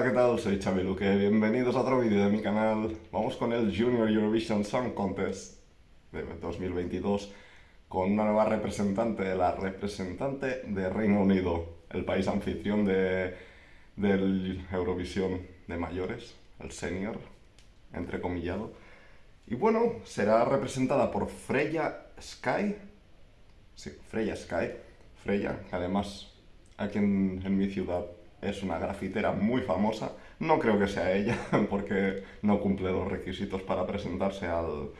Hola, ¿qué tal? Soy Xavi Luque, bienvenidos a otro vídeo de mi canal. Vamos con el Junior Eurovision Song Contest de 2022 con una nueva representante, la representante de Reino Unido, el país anfitrión de, del Eurovisión de mayores, el senior, entrecomillado. Y bueno, será representada por Freya Sky, sí, Freya Sky, Freya, además aquí en mi ciudad es una grafitera muy famosa. No creo que sea ella, porque no cumple los requisitos para presentarse al,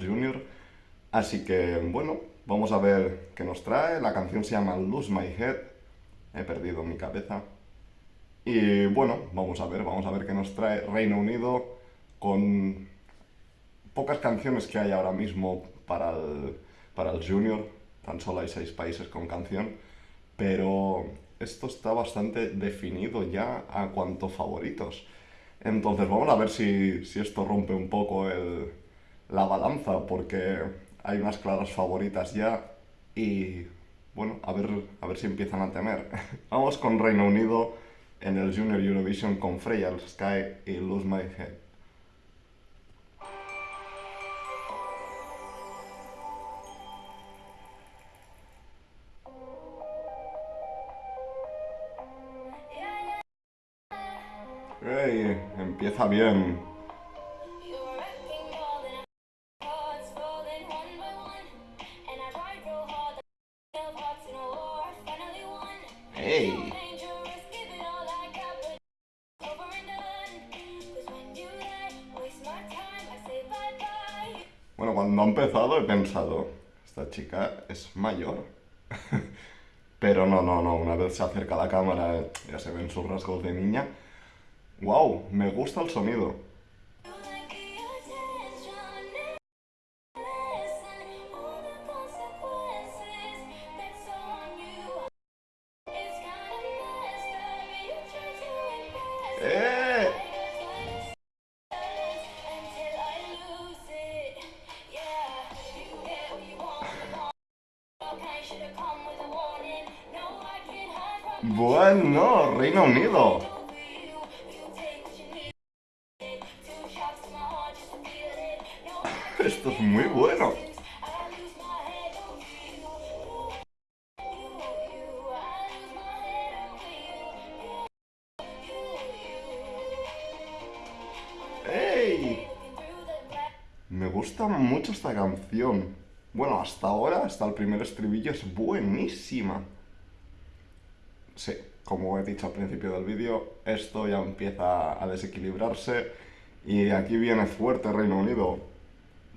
Junior. Así que, bueno, vamos a ver qué nos trae. La canción se llama Lose My Head. He perdido mi cabeza. Y bueno, vamos a ver, vamos a ver qué nos trae Reino Unido con pocas canciones que hay ahora mismo para el, para el Junior. Tan solo hay seis países con canción. Pero esto está bastante definido ya a cuanto favoritos. Entonces vamos a ver si, esto rompe un poco la balanza, porque hay unas claras favoritas ya y bueno, a ver, a ver si empiezan a temer. vamos con Reino Unido en el Junior Eurovision con Freya Sky y Lose My Head. Hey, empieza bien. Hey. Bueno, cuando ha empezado he pensado, esta chica es mayor. Pero no, no, no, una vez se acerca a la cámara ya se ven sus rasgos de niña. ¡Wow! Me gusta el sonido. ¡Eh! Bueno, Reino Unido. Esto es muy bueno. ¡Ey! Me gusta mucho esta canción. Bueno, hasta ahora, hasta el primer estribillo, es buenísima. Sí, como he dicho al principio del vídeo, esto ya empieza a desequilibrarse y aquí viene fuerte Reino Unido.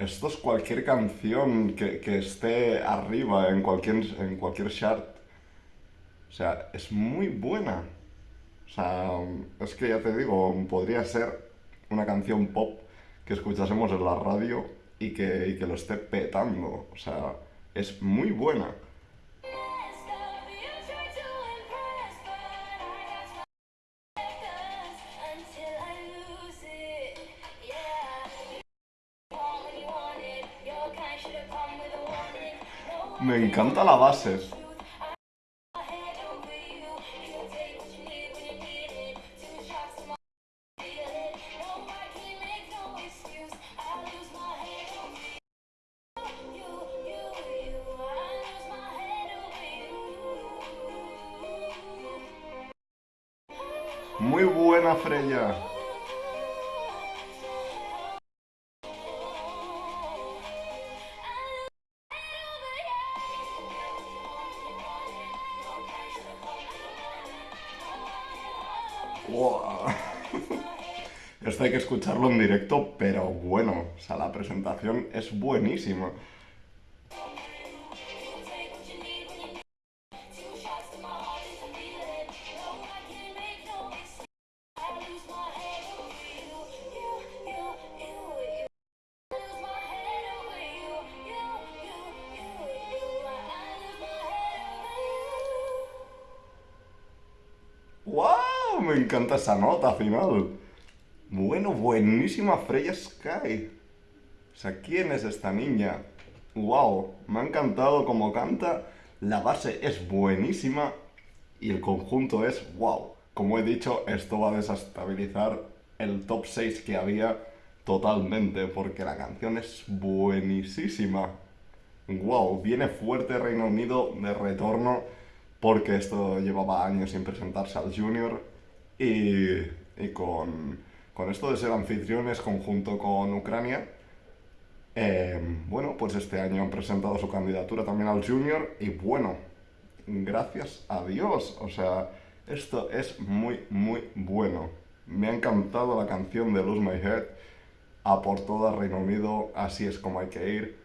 esto es cualquier canción que, esté arriba en cualquier, en cualquier chart. O sea, es muy buena. O sea, es que ya te digo, podría ser una canción pop que escuchásemos en la radio y que, y que lo esté petando. O sea, es muy buena. Me encanta la base. Muy buena Freya. esto hay que escucharlo en directo, pero bueno, o sea, la presentación es buenísima. ¡Wow! Me encanta esa nota final. Bueno, buenísima Freya Sky. O sea, ¿quién es esta niña? Wow, me ha encantado cómo canta. La base es buenísima y el conjunto es wow. Como he dicho, esto va a desestabilizar el top 6 que había totalmente, porque la canción es buenísima. Wow, viene fuerte Reino Unido de retorno, porque esto llevaba años sin presentarse al Junior, y, y con, con, esto de ser anfitriones conjunto con Ucrania, eh, bueno, pues este año han presentado su candidatura también al Junior, y bueno, gracias a Dios, o sea, esto es muy, muy bueno. Me ha encantado la canción de Lose My Head, a por toda Reino Unido, así es como hay que ir.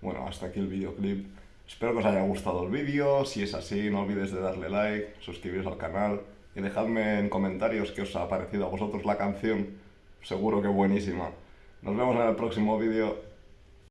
Bueno, hasta aquí el videoclip. Espero que os haya gustado el vídeo, si es así no olvides de darle like, suscribiros al canal y dejadme en comentarios qué os ha parecido a vosotros la canción, seguro que buenísima. Nos vemos en el próximo vídeo.